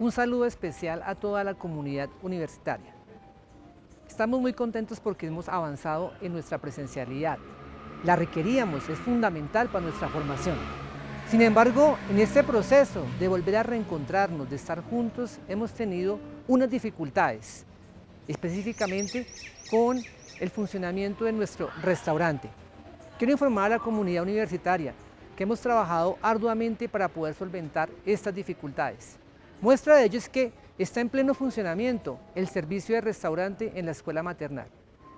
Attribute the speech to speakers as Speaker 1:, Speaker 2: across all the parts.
Speaker 1: Un saludo especial a toda la comunidad universitaria. Estamos muy contentos porque hemos avanzado en nuestra presencialidad. La requeríamos, es fundamental para nuestra formación. Sin embargo, en este proceso de volver a reencontrarnos, de estar juntos, hemos tenido unas dificultades, específicamente con el funcionamiento de nuestro restaurante. Quiero informar a la comunidad universitaria que hemos trabajado arduamente para poder solventar estas dificultades. Muestra de ello es que está en pleno funcionamiento el servicio de restaurante en la escuela maternal.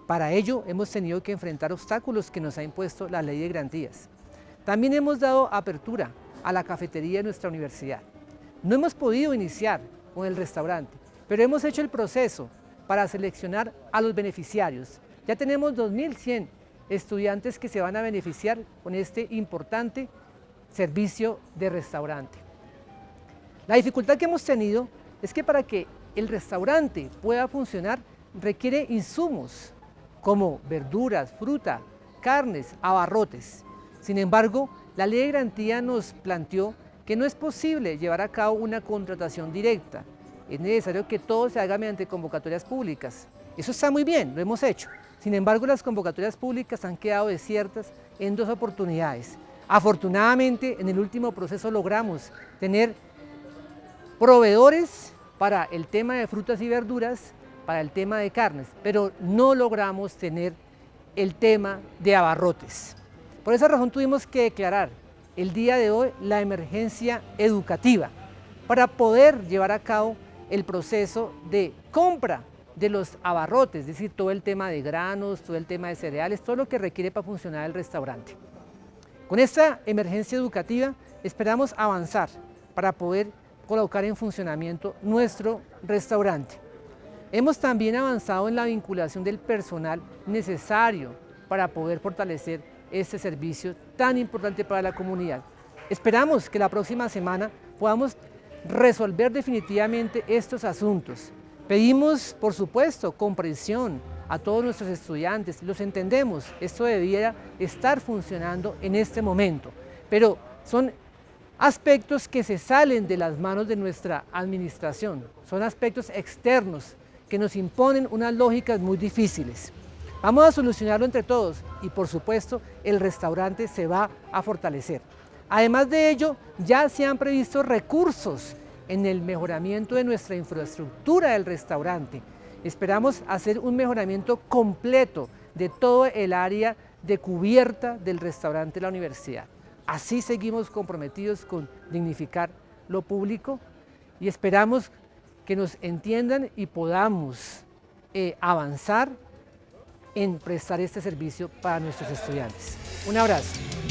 Speaker 1: Para ello hemos tenido que enfrentar obstáculos que nos ha impuesto la ley de garantías. También hemos dado apertura a la cafetería de nuestra universidad. No hemos podido iniciar con el restaurante, pero hemos hecho el proceso para seleccionar a los beneficiarios. Ya tenemos 2.100 estudiantes que se van a beneficiar con este importante servicio de restaurante. La dificultad que hemos tenido es que para que el restaurante pueda funcionar requiere insumos como verduras, fruta, carnes, abarrotes. Sin embargo, la ley de garantía nos planteó que no es posible llevar a cabo una contratación directa. Es necesario que todo se haga mediante convocatorias públicas. Eso está muy bien, lo hemos hecho. Sin embargo, las convocatorias públicas han quedado desiertas en dos oportunidades. Afortunadamente, en el último proceso logramos tener proveedores para el tema de frutas y verduras, para el tema de carnes, pero no logramos tener el tema de abarrotes. Por esa razón tuvimos que declarar el día de hoy la emergencia educativa para poder llevar a cabo el proceso de compra de los abarrotes, es decir, todo el tema de granos, todo el tema de cereales, todo lo que requiere para funcionar el restaurante. Con esta emergencia educativa esperamos avanzar para poder colocar en funcionamiento nuestro restaurante. Hemos también avanzado en la vinculación del personal necesario para poder fortalecer este servicio tan importante para la comunidad. Esperamos que la próxima semana podamos resolver definitivamente estos asuntos. Pedimos, por supuesto, comprensión a todos nuestros estudiantes, los entendemos, esto debiera estar funcionando en este momento, pero son aspectos que se salen de las manos de nuestra administración, son aspectos externos que nos imponen unas lógicas muy difíciles. Vamos a solucionarlo entre todos y por supuesto el restaurante se va a fortalecer. Además de ello, ya se han previsto recursos en el mejoramiento de nuestra infraestructura del restaurante. Esperamos hacer un mejoramiento completo de todo el área de cubierta del restaurante de la universidad. Así seguimos comprometidos con dignificar lo público y esperamos que nos entiendan y podamos eh, avanzar en prestar este servicio para nuestros estudiantes. Un abrazo.